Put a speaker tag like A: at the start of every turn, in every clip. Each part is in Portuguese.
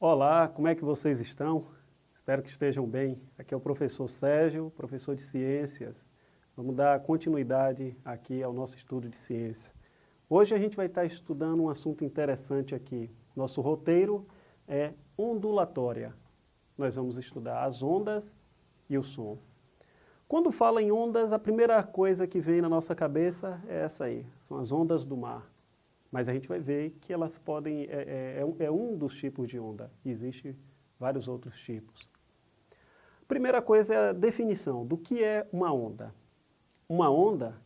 A: Olá, como é que vocês estão? Espero que estejam bem. Aqui é o professor Sérgio, professor de Ciências. Vamos dar continuidade aqui ao nosso estudo de ciências. Hoje a gente vai estar estudando um assunto interessante aqui. Nosso roteiro é ondulatória. Nós vamos estudar as ondas e o som. Quando fala em ondas, a primeira coisa que vem na nossa cabeça é essa aí, são as ondas do mar. Mas a gente vai ver que elas podem, é, é, é, é um dos tipos de onda, existem vários outros tipos. Primeira coisa é a definição do que é uma onda. Uma onda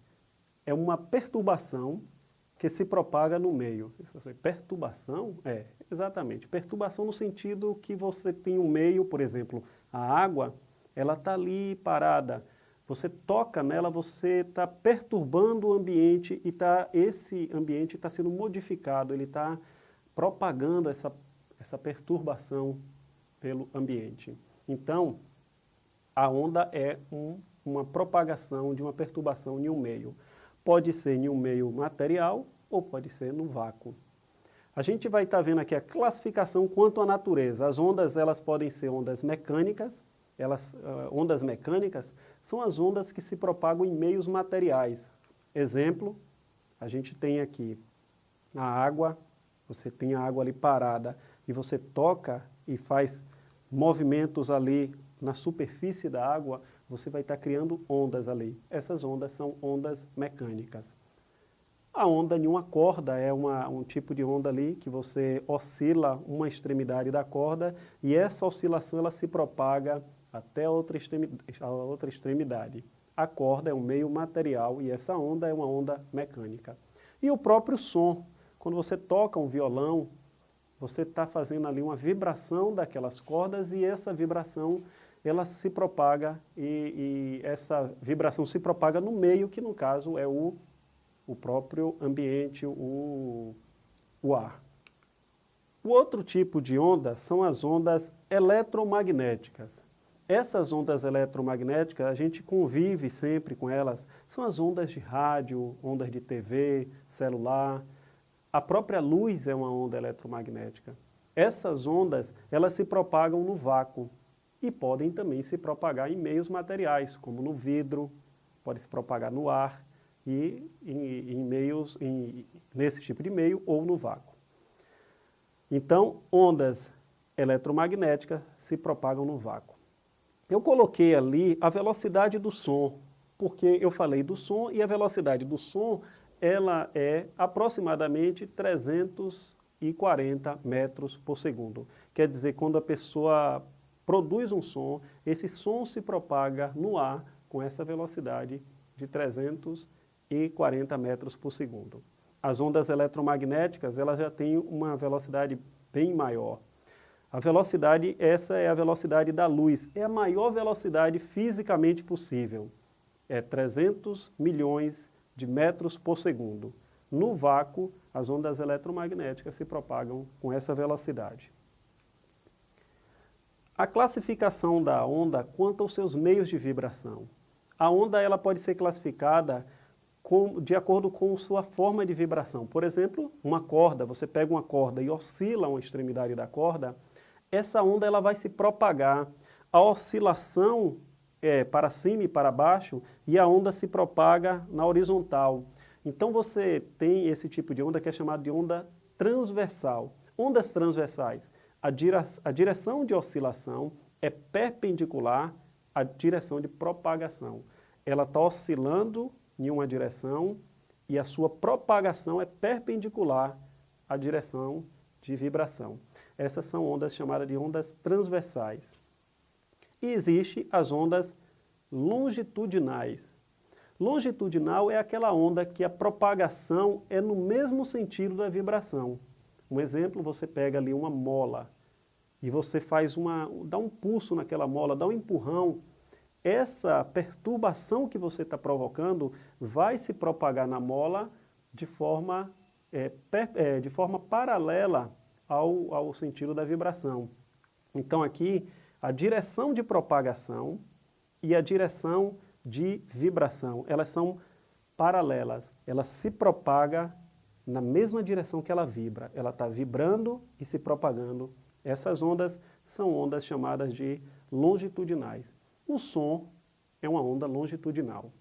A: é uma perturbação que se propaga no meio. Perturbação? É, exatamente. Perturbação no sentido que você tem um meio, por exemplo, a água, ela está ali parada. Você toca nela, você está perturbando o ambiente e tá, esse ambiente está sendo modificado, ele está propagando essa, essa perturbação pelo ambiente. Então, a onda é um, uma propagação de uma perturbação em um meio. Pode ser em um meio material ou pode ser no vácuo. A gente vai estar tá vendo aqui a classificação quanto à natureza. As ondas elas podem ser ondas mecânicas, elas, uh, ondas mecânicas são as ondas que se propagam em meios materiais. Exemplo, a gente tem aqui a água, você tem a água ali parada e você toca e faz movimentos ali na superfície da água, você vai estar criando ondas ali. Essas ondas são ondas mecânicas. A onda em uma corda é uma, um tipo de onda ali que você oscila uma extremidade da corda e essa oscilação ela se propaga até a outra, a outra extremidade. A corda é um meio material e essa onda é uma onda mecânica. E o próprio som, quando você toca um violão, você está fazendo ali uma vibração daquelas cordas e essa vibração ela se propaga e, e, essa vibração se propaga no meio, que no caso é o, o próprio ambiente, o, o ar. O outro tipo de onda são as ondas eletromagnéticas. Essas ondas eletromagnéticas, a gente convive sempre com elas, são as ondas de rádio, ondas de TV, celular. A própria luz é uma onda eletromagnética. Essas ondas, elas se propagam no vácuo e podem também se propagar em meios materiais, como no vidro, pode se propagar no ar e em, em meios, em, nesse tipo de meio ou no vácuo. Então, ondas eletromagnéticas se propagam no vácuo. Eu coloquei ali a velocidade do som, porque eu falei do som e a velocidade do som ela é aproximadamente 340 metros por segundo. Quer dizer, quando a pessoa produz um som, esse som se propaga no ar com essa velocidade de 340 metros por segundo. As ondas eletromagnéticas elas já têm uma velocidade bem maior. A velocidade, essa é a velocidade da luz, é a maior velocidade fisicamente possível. É 300 milhões de metros por segundo. No vácuo, as ondas eletromagnéticas se propagam com essa velocidade. A classificação da onda quanto aos seus meios de vibração. A onda ela pode ser classificada com, de acordo com sua forma de vibração. Por exemplo, uma corda, você pega uma corda e oscila uma extremidade da corda, essa onda ela vai se propagar. A oscilação é para cima e para baixo e a onda se propaga na horizontal. Então você tem esse tipo de onda que é chamada de onda transversal. Ondas transversais, a, dire a direção de oscilação é perpendicular à direção de propagação. Ela está oscilando em uma direção e a sua propagação é perpendicular à direção de vibração. Essas são ondas chamadas de ondas transversais. E existe as ondas longitudinais. Longitudinal é aquela onda que a propagação é no mesmo sentido da vibração. Um exemplo, você pega ali uma mola e você faz uma, dá um pulso naquela mola, dá um empurrão, essa perturbação que você está provocando vai se propagar na mola de forma, é, per, é, de forma paralela ao, ao sentido da vibração. Então aqui, a direção de propagação e a direção de vibração, elas são paralelas, ela se propaga na mesma direção que ela vibra, ela está vibrando e se propagando Essas ondas são ondas chamadas de longitudinais. O som é uma onda longitudinal.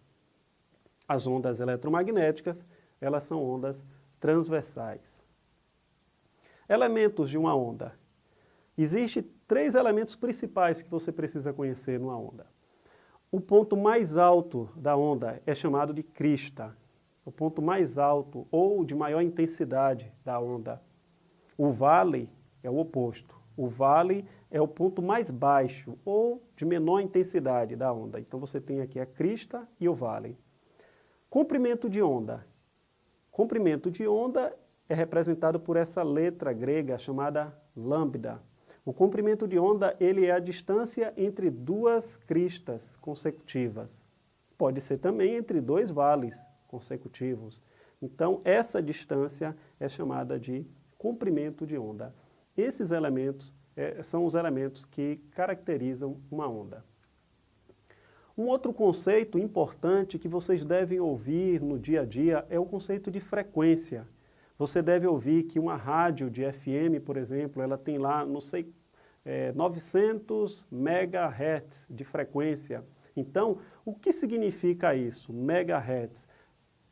A: As ondas eletromagnéticas, elas são ondas transversais. Elementos de uma onda. Existem três elementos principais que você precisa conhecer numa onda. O ponto mais alto da onda é chamado de crista, o ponto mais alto ou de maior intensidade da onda. O vale é o oposto. O vale é o ponto mais baixo ou de menor intensidade da onda. Então você tem aqui a crista e o vale. Comprimento de onda. Comprimento de onda é representado por essa letra grega chamada lambda. O comprimento de onda ele é a distância entre duas cristas consecutivas. Pode ser também entre dois vales consecutivos. Então, essa distância é chamada de comprimento de onda. Esses elementos é, são os elementos que caracterizam uma onda. Um outro conceito importante que vocês devem ouvir no dia a dia é o conceito de frequência. Você deve ouvir que uma rádio de FM, por exemplo, ela tem lá, não sei, é, 900 MHz de frequência. Então, o que significa isso, megahertz?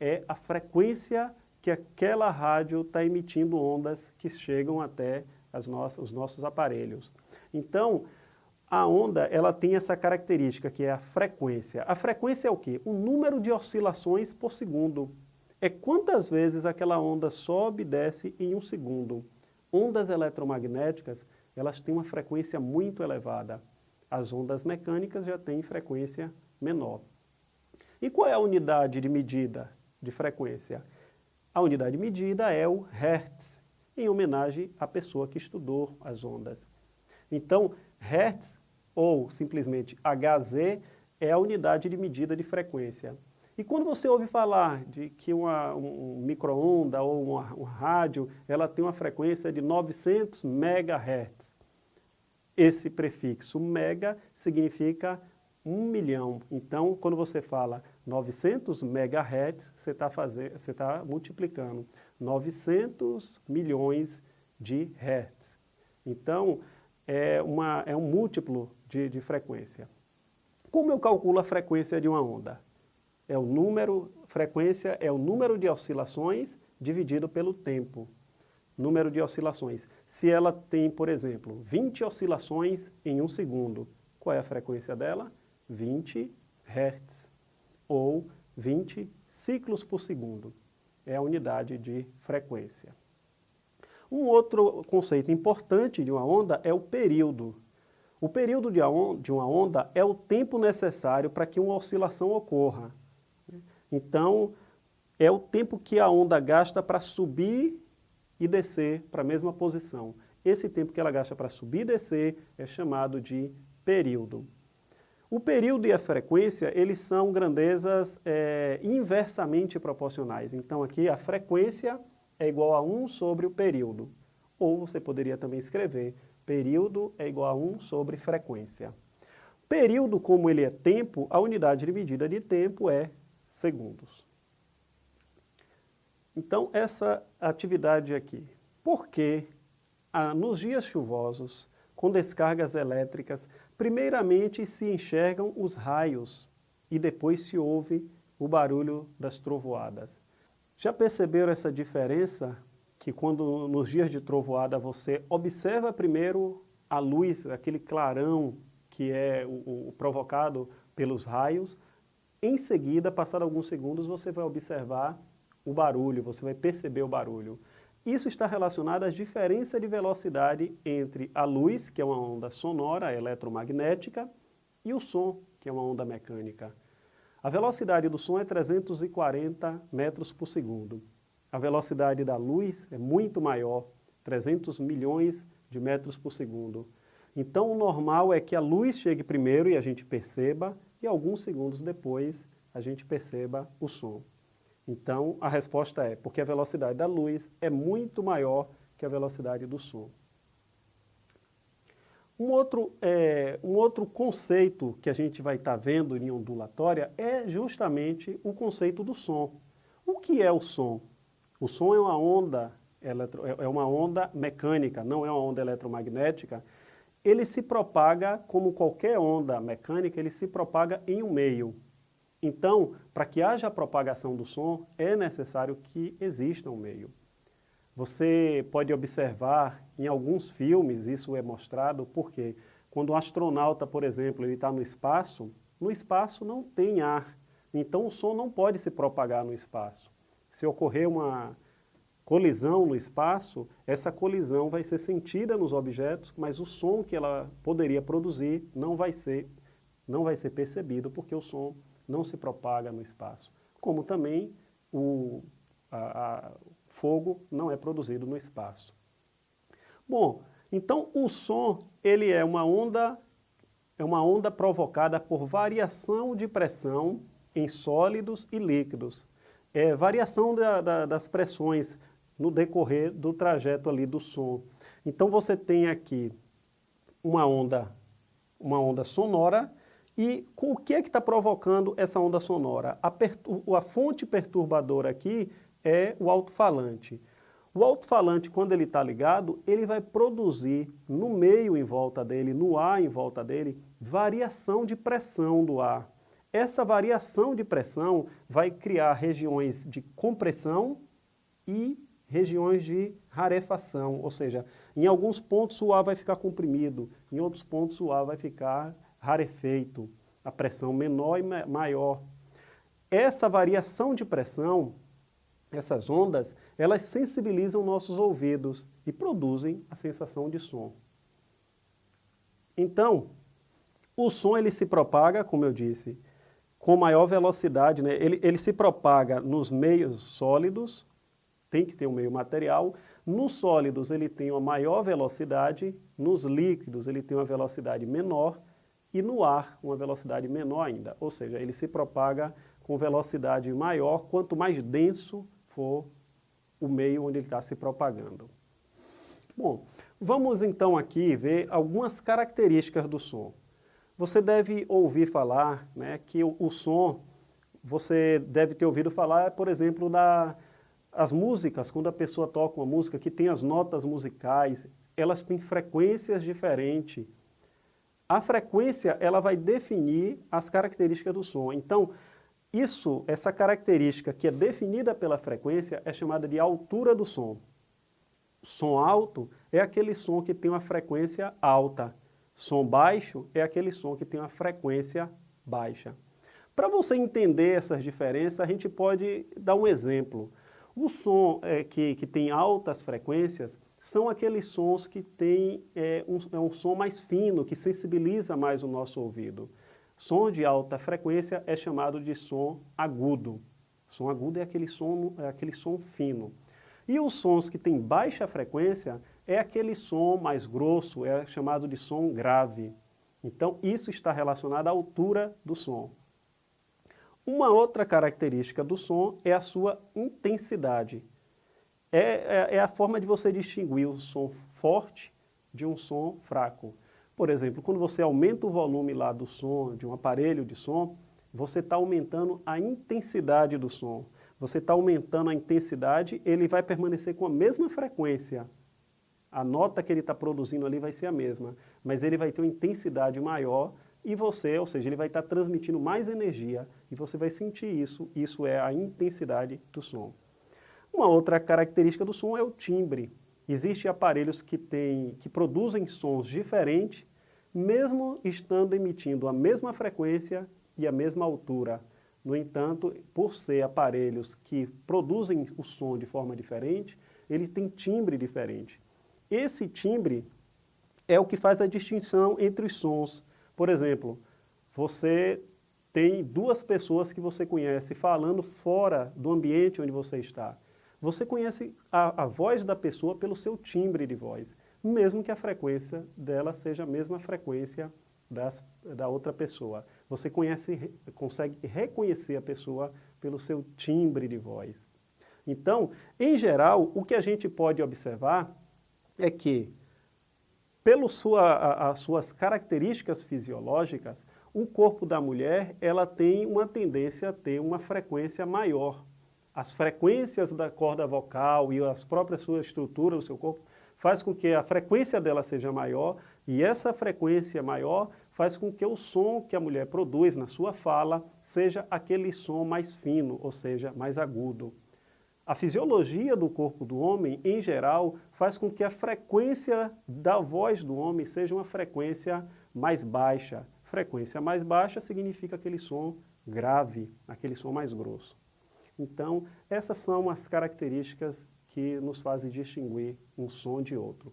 A: É a frequência que aquela rádio está emitindo ondas que chegam até as nossas, os nossos aparelhos. Então, a onda ela tem essa característica que é a frequência. A frequência é o quê? O número de oscilações por segundo. É quantas vezes aquela onda sobe e desce em um segundo. Ondas eletromagnéticas, elas têm uma frequência muito elevada. As ondas mecânicas já têm frequência menor. E qual é a unidade de medida de frequência? A unidade de medida é o Hertz em homenagem à pessoa que estudou as ondas. Então, Hertz, ou simplesmente Hz, é a unidade de medida de frequência. E quando você ouve falar de que uma, um micro-onda ou uma, um rádio, ela tem uma frequência de 900 MHz, esse prefixo mega significa um milhão. Então, quando você fala 900 MHz, você está tá multiplicando 900 milhões de hertz. Então, é, uma, é um múltiplo de, de frequência. Como eu calculo a frequência de uma onda? É o número, frequência é o número de oscilações dividido pelo tempo. Número de oscilações. Se ela tem, por exemplo, 20 oscilações em um segundo, qual é a frequência dela? 20 Hz, ou 20 ciclos por segundo. É a unidade de frequência. Um outro conceito importante de uma onda é o período. O período de uma onda é o tempo necessário para que uma oscilação ocorra. Então, é o tempo que a onda gasta para subir e descer para a mesma posição. Esse tempo que ela gasta para subir e descer é chamado de período. O período e a frequência, eles são grandezas é, inversamente proporcionais. Então aqui a frequência é igual a 1 sobre o período. Ou você poderia também escrever, período é igual a 1 sobre frequência. Período, como ele é tempo, a unidade de medida de tempo é segundos. Então essa atividade aqui. Por que ah, nos dias chuvosos, com descargas elétricas, primeiramente se enxergam os raios e depois se ouve o barulho das trovoadas. Já perceberam essa diferença? Que quando nos dias de trovoada você observa primeiro a luz, aquele clarão que é o, o provocado pelos raios, em seguida, passado alguns segundos, você vai observar o barulho, você vai perceber o barulho. Isso está relacionado à diferença de velocidade entre a luz, que é uma onda sonora eletromagnética, e o som, que é uma onda mecânica. A velocidade do som é 340 metros por segundo. A velocidade da luz é muito maior, 300 milhões de metros por segundo. Então o normal é que a luz chegue primeiro e a gente perceba, e alguns segundos depois a gente perceba o som. Então, a resposta é porque a velocidade da luz é muito maior que a velocidade do som. Um outro, é, um outro conceito que a gente vai estar tá vendo em ondulatória é justamente o conceito do som. O que é o som? O som é uma onda eletro, é, é uma onda mecânica, não é uma onda eletromagnética, ele se propaga como qualquer onda mecânica, ele se propaga em um meio. Então, para que haja propagação do som, é necessário que exista um meio. Você pode observar em alguns filmes, isso é mostrado, porque quando um astronauta, por exemplo, ele está no espaço, no espaço não tem ar, então o som não pode se propagar no espaço. Se ocorrer uma colisão no espaço, essa colisão vai ser sentida nos objetos, mas o som que ela poderia produzir não vai ser, não vai ser percebido, porque o som não se propaga no espaço. Como também o, a, a, fogo não é produzido no espaço. Bom, então o som ele é uma onda, é uma onda provocada por variação de pressão em sólidos e líquidos. É variação da, da, das pressões no decorrer do trajeto ali do som. Então você tem aqui uma onda, uma onda sonora e com o que é que está provocando essa onda sonora? A, a fonte perturbadora aqui é o alto-falante. O alto-falante, quando ele está ligado, ele vai produzir no meio em volta dele, no ar em volta dele, variação de pressão do ar. Essa variação de pressão vai criar regiões de compressão e regiões de rarefação, ou seja, em alguns pontos o ar vai ficar comprimido, em outros pontos o ar vai ficar rarefeito, a pressão menor e maior. Essa variação de pressão essas ondas, elas sensibilizam nossos ouvidos e produzem a sensação de som. Então, o som ele se propaga, como eu disse, com maior velocidade, né? ele, ele se propaga nos meios sólidos, tem que ter um meio material, nos sólidos ele tem uma maior velocidade, nos líquidos ele tem uma velocidade menor e no ar uma velocidade menor ainda, ou seja, ele se propaga com velocidade maior, quanto mais denso for o meio onde ele está se propagando. Bom, vamos então aqui ver algumas características do som. Você deve ouvir falar né, que o, o som, você deve ter ouvido falar, por exemplo, das as músicas, quando a pessoa toca uma música que tem as notas musicais, elas têm frequências diferentes. A frequência, ela vai definir as características do som. Então, isso, essa característica que é definida pela frequência é chamada de altura do som. Som alto é aquele som que tem uma frequência alta. Som baixo é aquele som que tem uma frequência baixa. Para você entender essas diferenças, a gente pode dar um exemplo. O som é, que, que tem altas frequências são aqueles sons que têm é, um, é um som mais fino, que sensibiliza mais o nosso ouvido. Som de alta frequência é chamado de som agudo. Som agudo é aquele som, é aquele som fino. E os sons que têm baixa frequência é aquele som mais grosso, é chamado de som grave. Então, isso está relacionado à altura do som. Uma outra característica do som é a sua intensidade. É, é, é a forma de você distinguir o som forte de um som fraco. Por exemplo, quando você aumenta o volume lá do som, de um aparelho de som, você está aumentando a intensidade do som. Você está aumentando a intensidade, ele vai permanecer com a mesma frequência. A nota que ele está produzindo ali vai ser a mesma, mas ele vai ter uma intensidade maior e você, ou seja, ele vai estar transmitindo mais energia e você vai sentir isso, isso é a intensidade do som. Uma outra característica do som é o timbre. Existem aparelhos que, tem, que produzem sons diferentes mesmo estando emitindo a mesma frequência e a mesma altura. No entanto, por ser aparelhos que produzem o som de forma diferente, ele tem timbre diferente. Esse timbre é o que faz a distinção entre os sons. Por exemplo, você tem duas pessoas que você conhece falando fora do ambiente onde você está. Você conhece a, a voz da pessoa pelo seu timbre de voz mesmo que a frequência dela seja a mesma frequência das, da outra pessoa. Você conhece, consegue reconhecer a pessoa pelo seu timbre de voz. Então, em geral, o que a gente pode observar é que, pelas sua, suas características fisiológicas, o corpo da mulher ela tem uma tendência a ter uma frequência maior. as frequências da corda vocal e as próprias sua estrutura do seu corpo faz com que a frequência dela seja maior e essa frequência maior faz com que o som que a mulher produz na sua fala seja aquele som mais fino, ou seja, mais agudo. A fisiologia do corpo do homem, em geral, faz com que a frequência da voz do homem seja uma frequência mais baixa. Frequência mais baixa significa aquele som grave, aquele som mais grosso. Então, essas são as características que nos fazem distinguir um som de outro.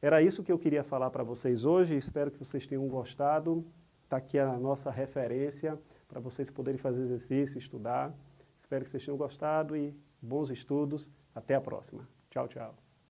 A: Era isso que eu queria falar para vocês hoje, espero que vocês tenham gostado. Está aqui a nossa referência para vocês poderem fazer exercício, estudar. Espero que vocês tenham gostado e bons estudos. Até a próxima. Tchau, tchau.